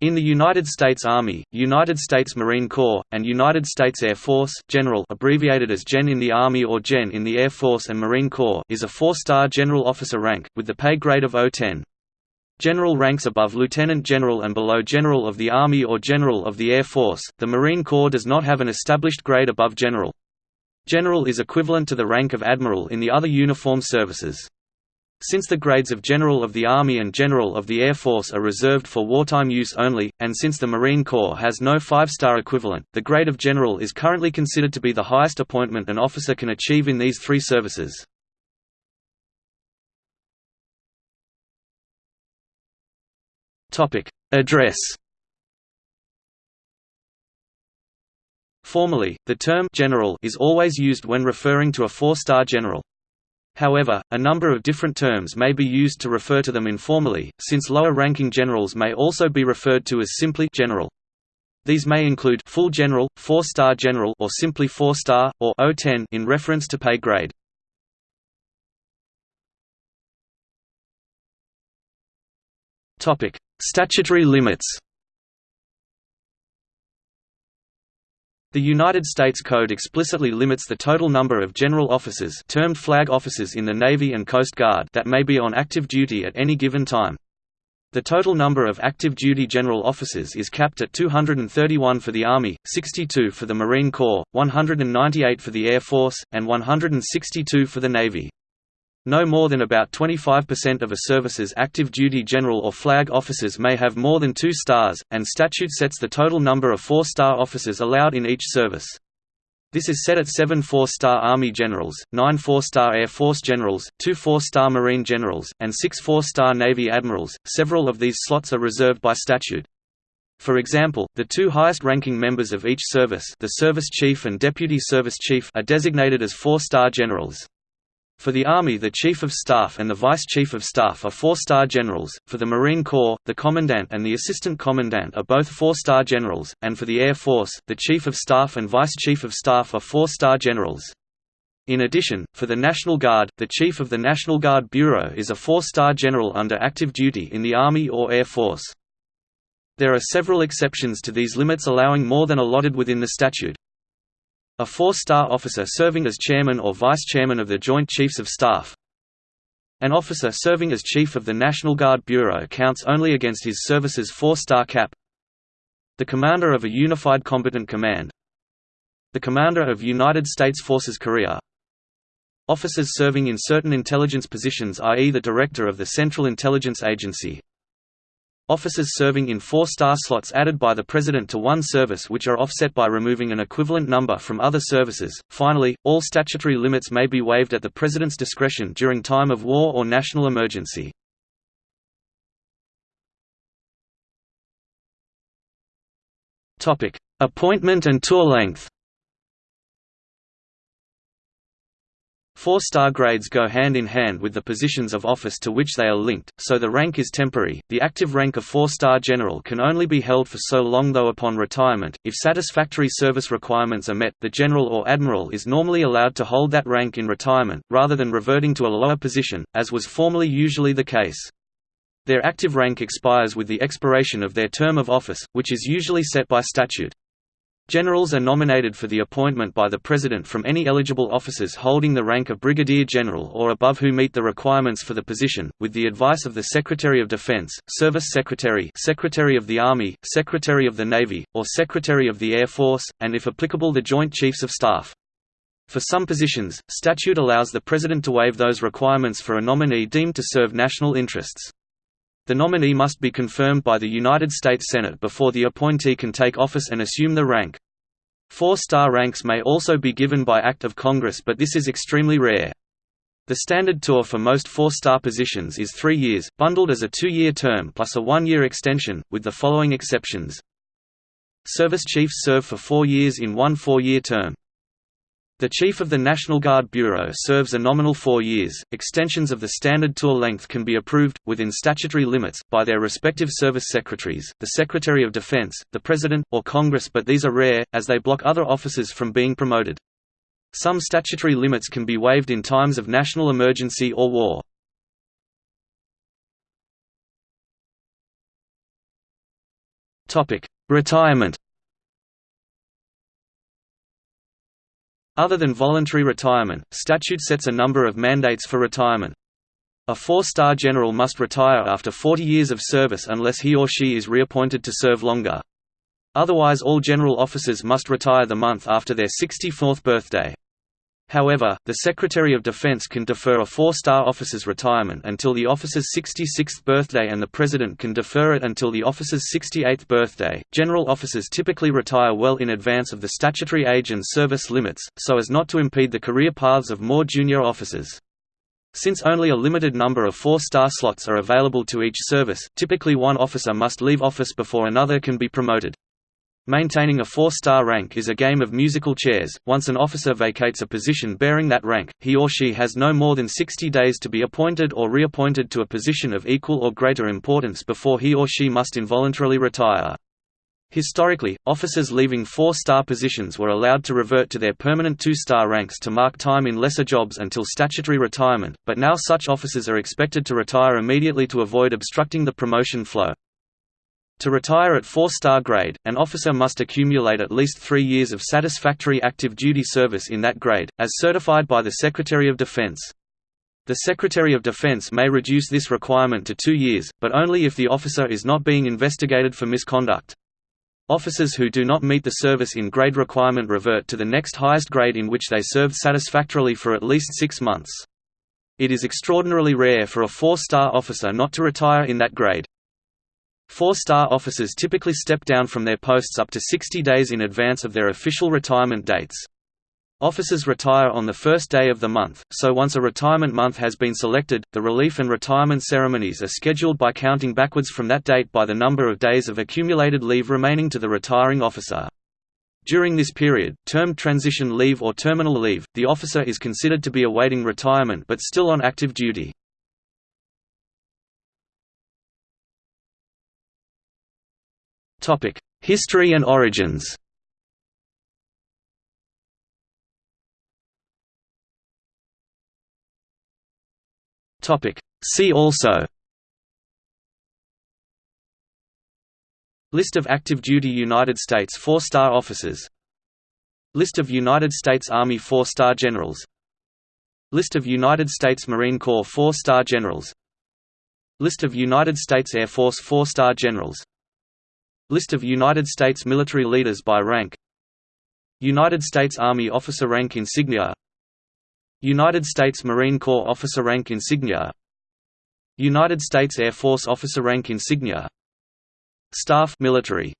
In the United States Army, United States Marine Corps, and United States Air Force General abbreviated as GEN in the Army or GEN in the Air Force and Marine Corps is a four-star general officer rank, with the pay grade of O-10. General ranks above Lieutenant General and below General of the Army or General of the Air Force. The Marine Corps does not have an established grade above General. General is equivalent to the rank of Admiral in the other uniform services. Since the grades of General of the Army and General of the Air Force are reserved for wartime use only, and since the Marine Corps has no five-star equivalent, the grade of General is currently considered to be the highest appointment an officer can achieve in these three services. Address Formally, the term «general» is always used when referring to a four-star general. However, a number of different terms may be used to refer to them informally, since lower-ranking generals may also be referred to as simply general. These may include full general, four-star general or simply four-star, or O10 in reference to pay grade. Statutory limits The United States Code explicitly limits the total number of general officers termed flag officers in the Navy and Coast Guard that may be on active duty at any given time. The total number of active duty general officers is capped at 231 for the Army, 62 for the Marine Corps, 198 for the Air Force, and 162 for the Navy. No more than about 25% of a service's active duty general or flag officers may have more than two stars, and statute sets the total number of four-star officers allowed in each service. This is set at seven four-star Army generals, nine four-star Air Force generals, two four-star Marine generals, and six four-star Navy admirals. Several of these slots are reserved by statute. For example, the two highest-ranking members of each service the Service Chief and Deputy Service Chief are designated as four-star generals. For the Army the Chief of Staff and the Vice Chief of Staff are four-star generals, for the Marine Corps, the Commandant and the Assistant Commandant are both four-star generals, and for the Air Force, the Chief of Staff and Vice Chief of Staff are four-star generals. In addition, for the National Guard, the Chief of the National Guard Bureau is a four-star general under active duty in the Army or Air Force. There are several exceptions to these limits allowing more than allotted within the statute. A four-star officer serving as chairman or vice-chairman of the Joint Chiefs of Staff. An officer serving as chief of the National Guard Bureau counts only against his service's four-star cap. The commander of a Unified Combatant Command. The commander of United States Forces Korea. Officers serving in certain intelligence positions i.e. the director of the Central Intelligence Agency, Officers serving in four-star slots added by the President to one service which are offset by removing an equivalent number from other services. Finally, all statutory limits may be waived at the President's discretion during time of war or national emergency. Appointment and tour length Four-star grades go hand in hand with the positions of office to which they are linked, so the rank is temporary. The active rank of four-star general can only be held for so long though upon retirement, if satisfactory service requirements are met, the general or admiral is normally allowed to hold that rank in retirement, rather than reverting to a lower position, as was formerly usually the case. Their active rank expires with the expiration of their term of office, which is usually set by statute. Generals are nominated for the appointment by the President from any eligible officers holding the rank of Brigadier General or above who meet the requirements for the position, with the advice of the Secretary of Defense, Service Secretary Secretary of the Army, Secretary of the Navy, or Secretary of the Air Force, and if applicable the Joint Chiefs of Staff. For some positions, statute allows the President to waive those requirements for a nominee deemed to serve national interests. The nominee must be confirmed by the United States Senate before the appointee can take office and assume the rank. Four-star ranks may also be given by Act of Congress but this is extremely rare. The standard tour for most four-star positions is three years, bundled as a two-year term plus a one-year extension, with the following exceptions. Service chiefs serve for four years in one four-year term. The Chief of the National Guard Bureau serves a nominal four years. Extensions of the standard tour length can be approved, within statutory limits, by their respective service secretaries, the Secretary of Defense, the President, or Congress but these are rare, as they block other officers from being promoted. Some statutory limits can be waived in times of national emergency or war. Retirement Other than voluntary retirement, statute sets a number of mandates for retirement. A four-star general must retire after 40 years of service unless he or she is reappointed to serve longer. Otherwise all general officers must retire the month after their 64th birthday. However, the Secretary of Defense can defer a four-star officer's retirement until the officer's 66th birthday and the President can defer it until the officer's 68th birthday. General officers typically retire well in advance of the statutory age and service limits, so as not to impede the career paths of more junior officers. Since only a limited number of four-star slots are available to each service, typically one officer must leave office before another can be promoted. Maintaining a four-star rank is a game of musical chairs. Once an officer vacates a position bearing that rank, he or she has no more than 60 days to be appointed or reappointed to a position of equal or greater importance before he or she must involuntarily retire. Historically, officers leaving four-star positions were allowed to revert to their permanent two-star ranks to mark time in lesser jobs until statutory retirement, but now such officers are expected to retire immediately to avoid obstructing the promotion flow. To retire at four-star grade, an officer must accumulate at least three years of satisfactory active duty service in that grade, as certified by the Secretary of Defense. The Secretary of Defense may reduce this requirement to two years, but only if the officer is not being investigated for misconduct. Officers who do not meet the service in grade requirement revert to the next highest grade in which they served satisfactorily for at least six months. It is extraordinarily rare for a four-star officer not to retire in that grade. Four-star officers typically step down from their posts up to 60 days in advance of their official retirement dates. Officers retire on the first day of the month, so once a retirement month has been selected, the relief and retirement ceremonies are scheduled by counting backwards from that date by the number of days of accumulated leave remaining to the retiring officer. During this period, termed transition leave or terminal leave, the officer is considered to be awaiting retirement but still on active duty. History and origins. See also. List of active duty United States four-star officers. List of United States Army four-star generals. List of United States Marine Corps four-star generals. List of United States Air Force four-star generals List of United States military leaders by rank. United States Army officer rank insignia. United States Marine Corps officer rank insignia. United States Air Force officer rank insignia. Staff military